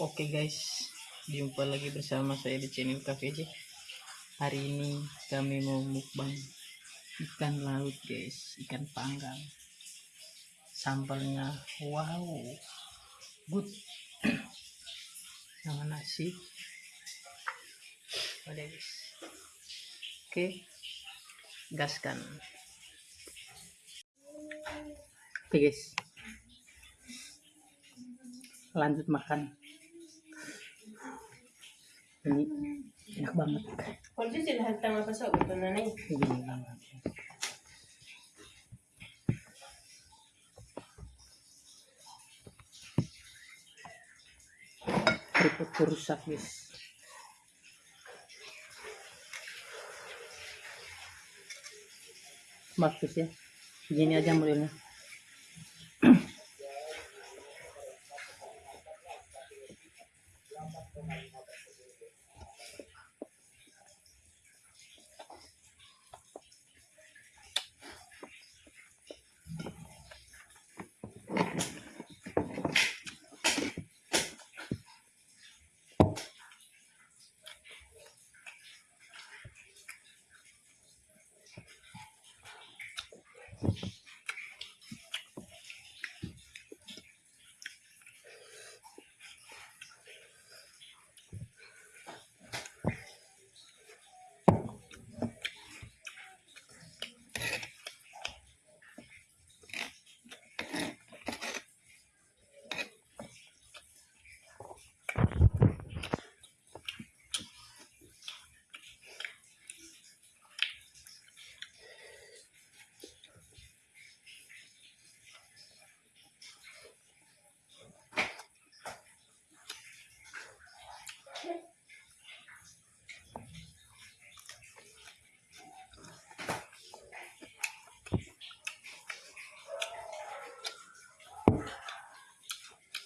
Oke guys, jumpa lagi bersama saya di channel KVJ. Hari ini kami mau mukbang ikan laut guys, ikan panggang. Sambalnya wow, good. Sama nasi. Oke, gaskan. Oke guys, lanjut makan ini enak banget. Na na ini banget. Keriput rusak guys. Bagus ya. Gini aja modelnya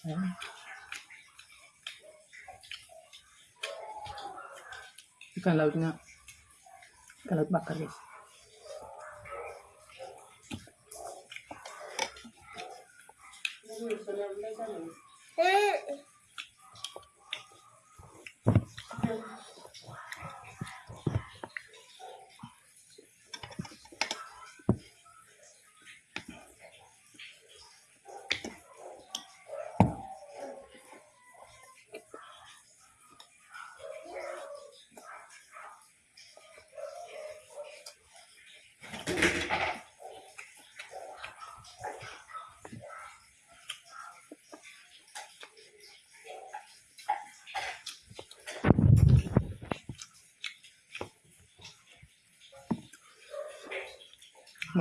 Ya. ikan lautnya ikan laut bakar guys Mas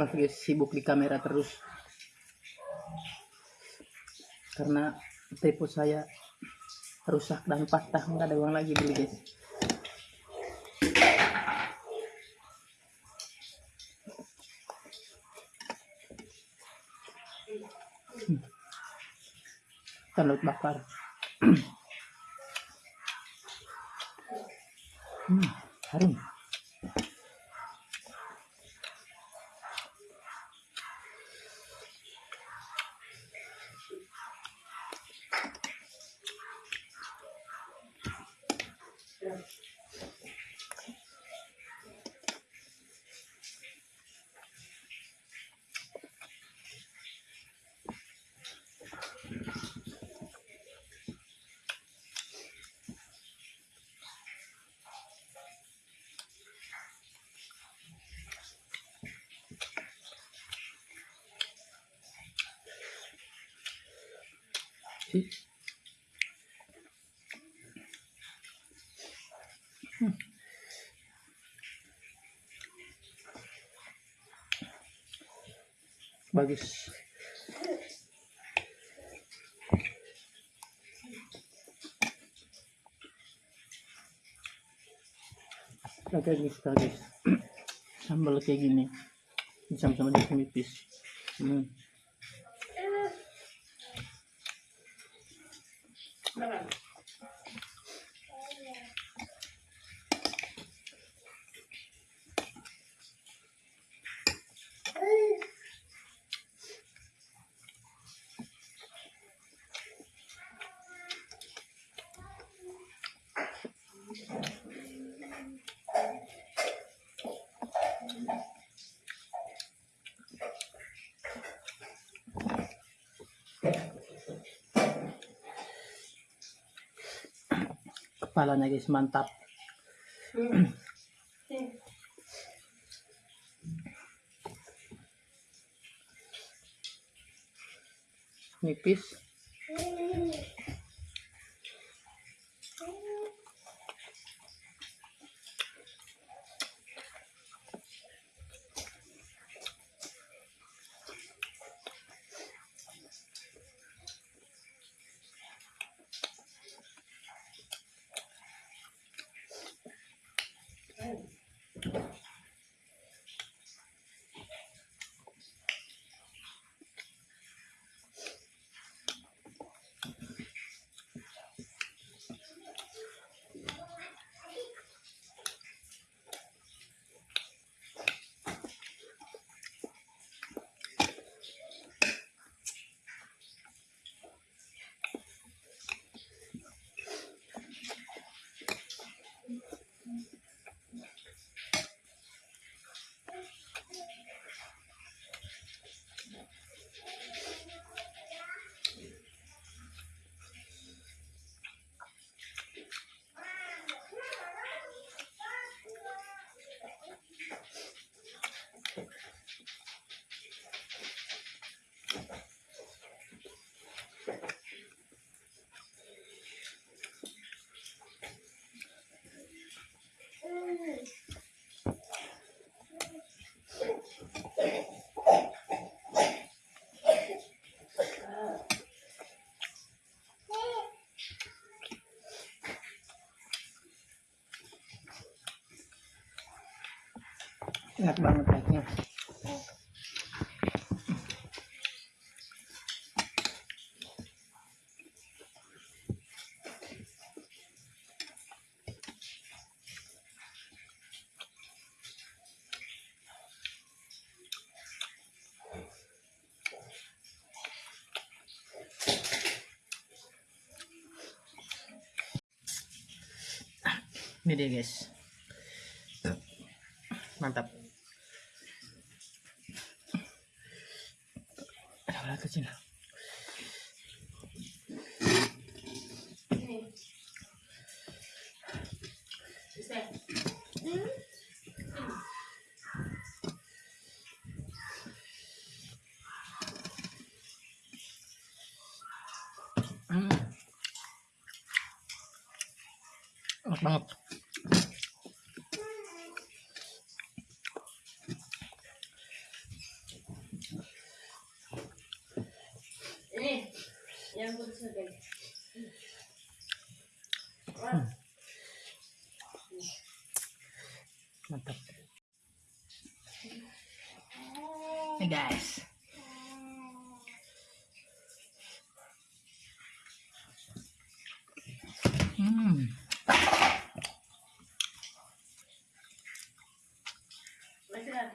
guys sibuk di kamera terus. Karena tripod saya rusak dan patah nggak ada uang lagi beli guys Hmm. bakar. Hmm, harum sih. Hmm. bagus. Oke guys, guys. sambal kayak gini. Sama-sama di না না kepalanya guys mantap nipis enak banget rasanya. Ini dia guys. Mantap ada ulat kecil ini. Bisa. hmm. enak banget Ini Wah, mantap Hey guys hmm masih lah.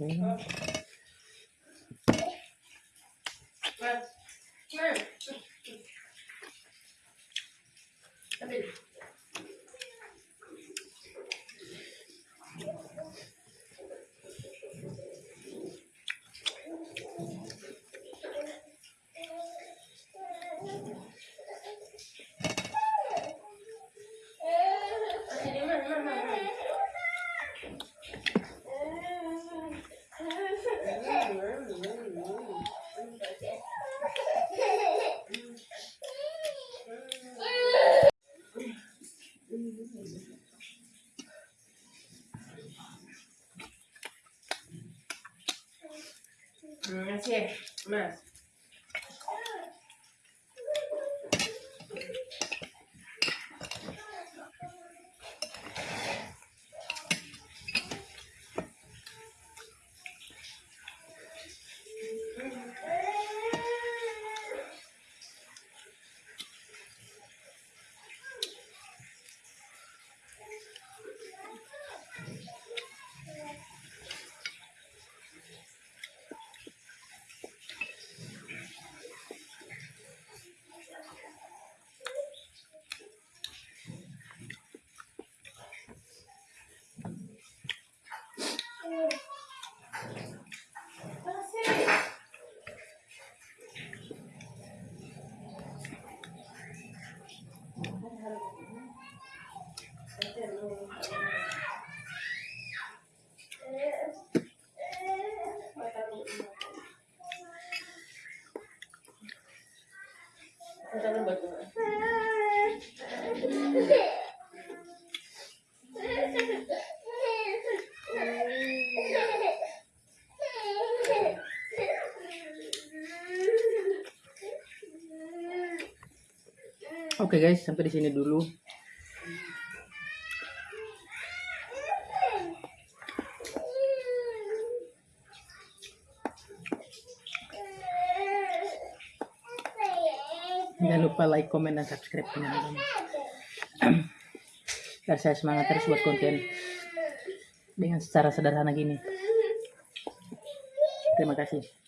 嗯。Mess. Oke okay guys, sampai di sini dulu. Jangan lupa like, komen, dan subscribe teman-teman. Biar saya semangat terus buat konten dengan secara sederhana gini. Terima kasih.